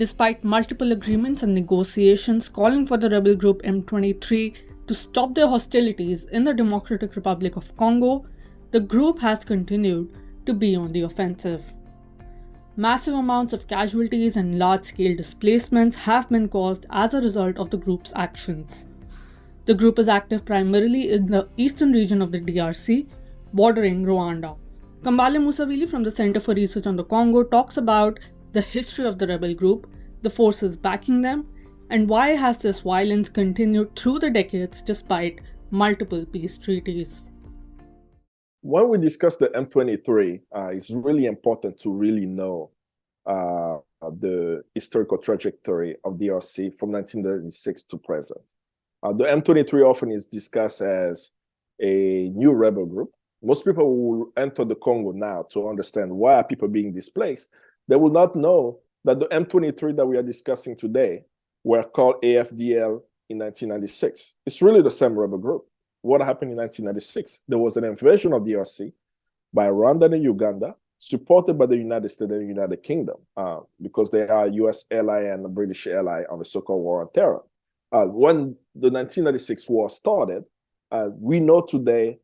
Despite multiple agreements and negotiations calling for the rebel group M23 to stop their hostilities in the Democratic Republic of Congo, the group has continued to be on the offensive. Massive amounts of casualties and large scale displacements have been caused as a result of the group's actions. The group is active primarily in the eastern region of the DRC, bordering Rwanda. Kambale Musavuli from the Center for Research on the Congo talks about the history of the rebel group, the forces backing them, and why has this violence continued through the decades despite multiple peace treaties? When we discuss the M23, uh, it's really important to really know uh, the historical trajectory of DRC from 1996 to present. Uh, the M23 often is discussed as a new rebel group. Most people will enter the Congo now to understand why people are people being displaced. They will not know that the M23 that we are discussing today were called AFDL in 1996. It's really the same rebel group. What happened in 1996? There was an invasion of the DRC by Rwanda and Uganda, supported by the United States and the United Kingdom, uh, because they are US ally and British ally on the so-called war on terror. Uh, when the 1996 war started, uh, we know today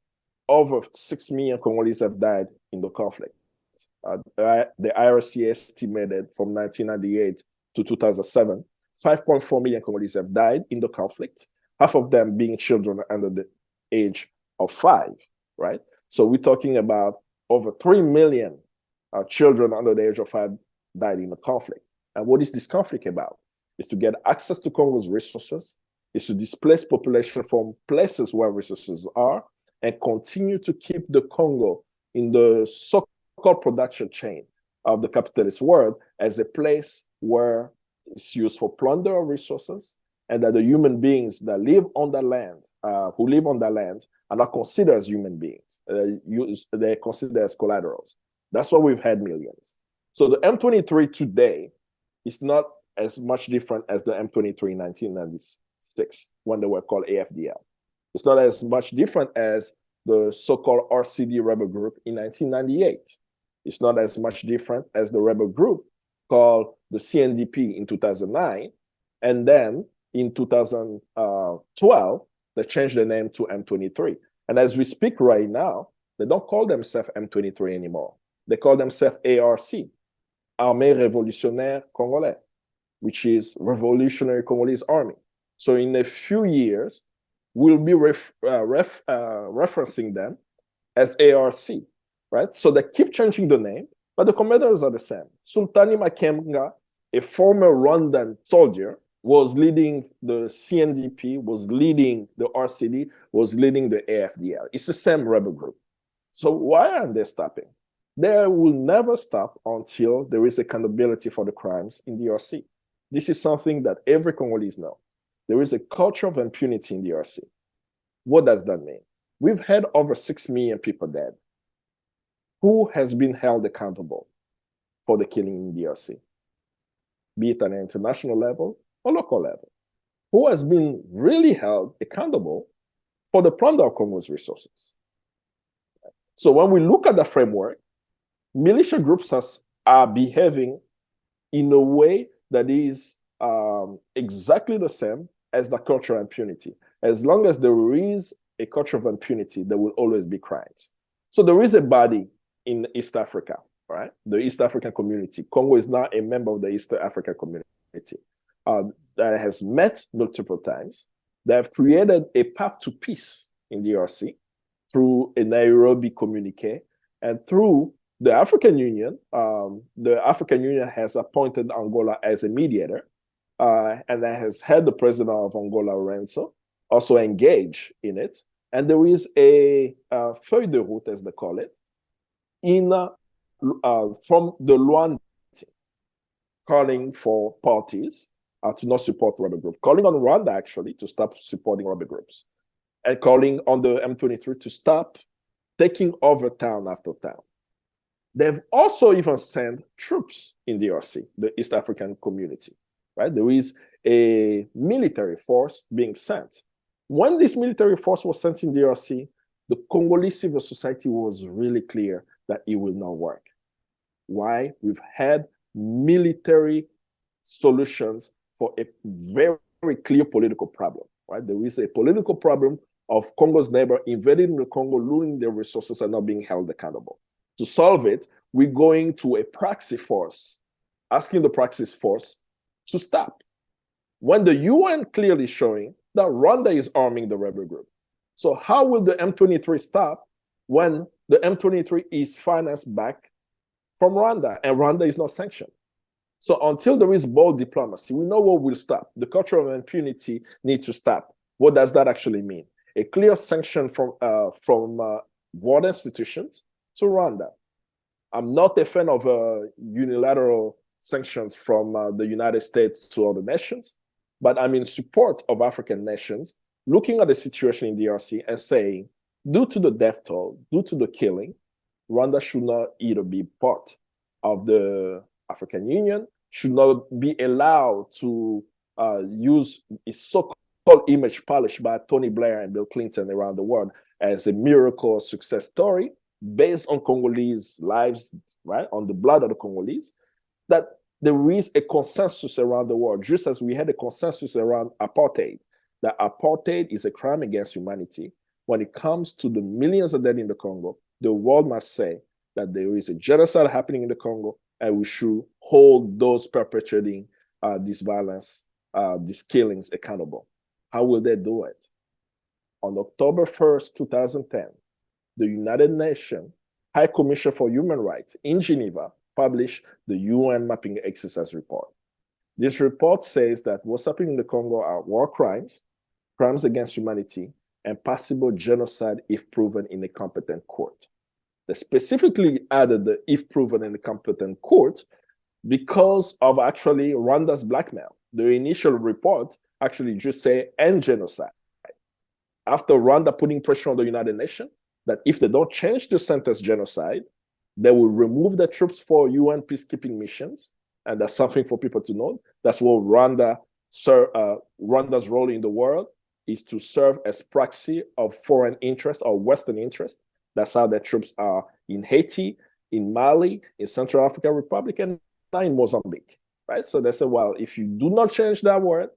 over 6 million Congolese have died in the conflict. Uh, the IRC estimated from 1998 to 2007 5.4 million Congolese have died in the conflict, half of them being children under the age of five, right? So we're talking about over 3 million uh, children under the age of five died in the conflict. And what is this conflict about? Is to get access to Congo's resources, is to displace population from places where resources are, and continue to keep the Congo in the so-called production chain of the capitalist world as a place where it's used for plunder of resources, and that the human beings that live on the land, uh, who live on the land, are not considered as human beings. Uh, use, they're considered as collaterals. That's why we've had millions. So the M23 today is not as much different as the M23 in 1996 when they were called AFDL. It's not as much different as the so-called RCD rebel group in 1998. It's not as much different as the rebel group called the CNDP in 2009. And then in 2012, they changed the name to M23. And as we speak right now, they don't call themselves M23 anymore. They call themselves ARC, Armée Révolutionnaire Congolais, which is Revolutionary Congolese Army. So in a few years, we'll be ref, uh, ref, uh, referencing them as ARC, right? So they keep changing the name, but the commanders are the same. Sultani Makenga, a former Rwandan soldier, was leading the CNDP, was leading the RCD, was leading the AFDL. It's the same rebel group. So why aren't they stopping? They will never stop until there is accountability for the crimes in the RC. This is something that every Congolese know. There is a culture of impunity in the RC. What does that mean? We've had over 6 million people dead who has been held accountable for the killing in DRC, be it at an international level or local level? Who has been really held accountable for the plunder of Congo's resources? So when we look at the framework, militia groups has, are behaving in a way that is um, exactly the same as the culture of impunity. As long as there is a culture of impunity, there will always be crimes. So there is a body in East Africa, right? The East African community. Congo is now a member of the East African community uh, that has met multiple times. They have created a path to peace in DRC through a Nairobi communique and through the African Union. Um, the African Union has appointed Angola as a mediator uh, and has had the president of Angola, Lourenço, also engage in it. And there is a, a feuille de route, as they call it, uh, from the Luanda calling for parties uh, to not support rebel groups, calling on Rwanda actually to stop supporting rebel groups, and calling on the M23 to stop taking over town after town. They've also even sent troops in DRC, the East African community, right? There is a military force being sent. When this military force was sent in DRC, the Congolese civil society was really clear that it will not work. Why? We've had military solutions for a very, very clear political problem, right? There is a political problem of Congo's neighbor invading the Congo, looting their resources and not being held accountable. To solve it, we're going to a proxy force, asking the proxy force to stop. When the UN clearly showing that Rwanda is arming the rebel group. So how will the M23 stop when the M23 is financed back from Rwanda and Rwanda is not sanctioned? So until there is bold diplomacy, we know what will stop. The culture of impunity needs to stop. What does that actually mean? A clear sanction from uh, from uh, world institutions to Rwanda. I'm not a fan of uh, unilateral sanctions from uh, the United States to other nations, but I'm in support of African nations looking at the situation in DRC and saying, due to the death toll, due to the killing, Rwanda should not either be part of the African Union, should not be allowed to uh, use its so-called image polished by Tony Blair and Bill Clinton around the world as a miracle success story based on Congolese lives, right, on the blood of the Congolese, that there is a consensus around the world, just as we had a consensus around apartheid, that apartheid is a crime against humanity. When it comes to the millions of dead in the Congo, the world must say that there is a genocide happening in the Congo, and we should hold those perpetrating uh, this violence, uh, these killings accountable. How will they do it? On October 1st, 2010, the United Nations High Commission for Human Rights in Geneva published the UN Mapping Exercise Report. This report says that what's happening in the Congo are war crimes, crimes against humanity, and possible genocide if proven in a competent court. They specifically added the if proven in a competent court because of actually Rwanda's blackmail. The initial report actually just say end genocide. After Rwanda putting pressure on the United Nations that if they don't change the sentence genocide, they will remove the troops for UN peacekeeping missions. And that's something for people to know. That's what Rwanda, sir, uh, Rwanda's role in the world is to serve as proxy of foreign interests or Western interests. That's how their troops are in Haiti, in Mali, in Central African Republic, and in Mozambique, right? So they said, well, if you do not change that word,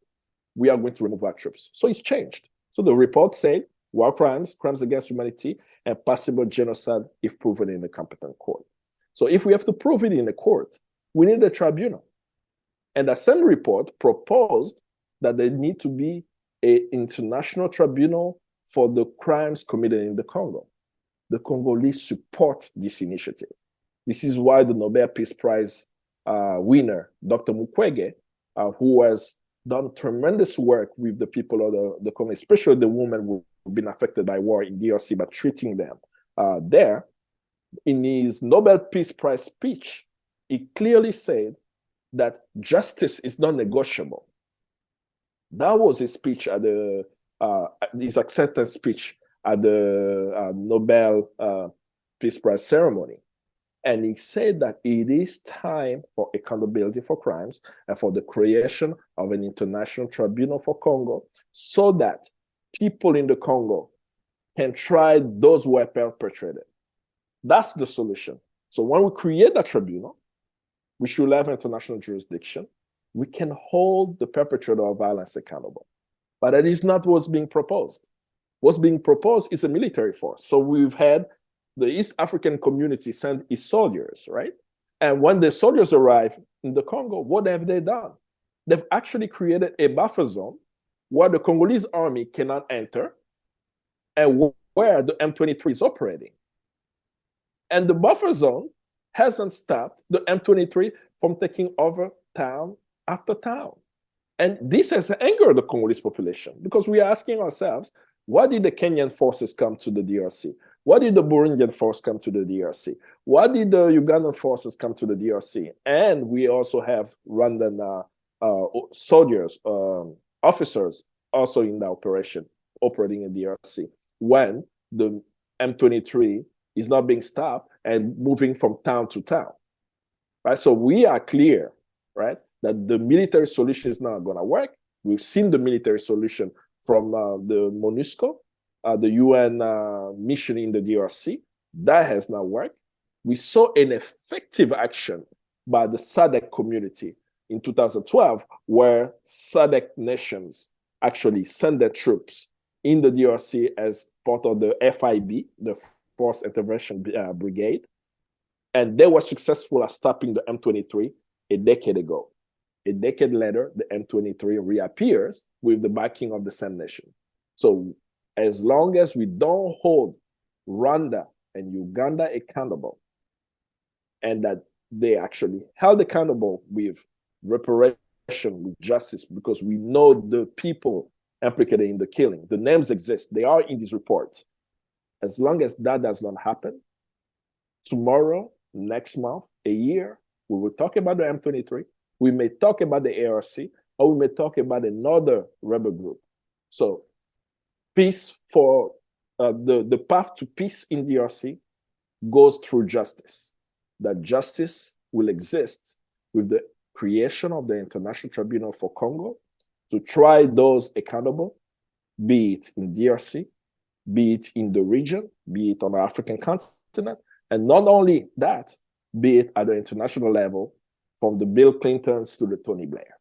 we are going to remove our troops. So it's changed. So the report said war crimes, crimes against humanity, and possible genocide if proven in a competent court. So if we have to prove it in a court, we need a tribunal. And the same report proposed that there need to be an international tribunal for the crimes committed in the Congo. The Congolese support this initiative. This is why the Nobel Peace Prize uh, winner, Dr. Mukwege, uh, who has done tremendous work with the people of the, the Congo, especially the women who have been affected by war in DRC, but treating them uh, there. In his Nobel Peace Prize speech, he clearly said that justice is not negotiable. That was his speech at the uh, his acceptance speech at the uh, Nobel uh, Peace Prize ceremony. And he said that it is time for accountability for crimes and for the creation of an international tribunal for Congo so that people in the Congo can try those who are perpetrated. That's the solution. So when we create that tribunal, we should have international jurisdiction. We can hold the perpetrator of violence accountable. But that is not what's being proposed. What's being proposed is a military force. So we've had the East African community send its soldiers, right? And when the soldiers arrive in the Congo, what have they done? They've actually created a buffer zone where the Congolese army cannot enter and where the M23 is operating. And the buffer zone hasn't stopped the M23 from taking over town after town. And this has angered the Congolese population because we are asking ourselves, why did the Kenyan forces come to the DRC? Why did the Burundian force come to the DRC? Why did the Ugandan forces come to the DRC? And we also have Rwandan uh, uh, soldiers, um, officers also in the operation, operating in DRC, when the M23 is not being stopped and moving from town to town, right? So we are clear, right, that the military solution is not going to work. We've seen the military solution from uh, the MONUSCO, uh, the UN uh, mission in the DRC. That has not worked. We saw an effective action by the SADC community in 2012, where SADC nations actually sent their troops in the DRC as part of the FIB, the Force Intervention uh, Brigade. And they were successful at stopping the M23 a decade ago. A decade later, the M23 reappears with the backing of the same nation. So as long as we don't hold Rwanda and Uganda accountable, and that they actually held accountable with reparation, with justice, because we know the people implicated in the killing. The names exist, they are in this report. As long as that does not happen, tomorrow, next month, a year, we will talk about the M23, we may talk about the ARC, or we may talk about another rebel group. So peace for uh, the, the path to peace in DRC goes through justice. That justice will exist with the creation of the International Tribunal for Congo to try those accountable, be it in DRC, be it in the region, be it on the African continent, and not only that, be it at the international level, from the Bill Clintons to the Tony Blair.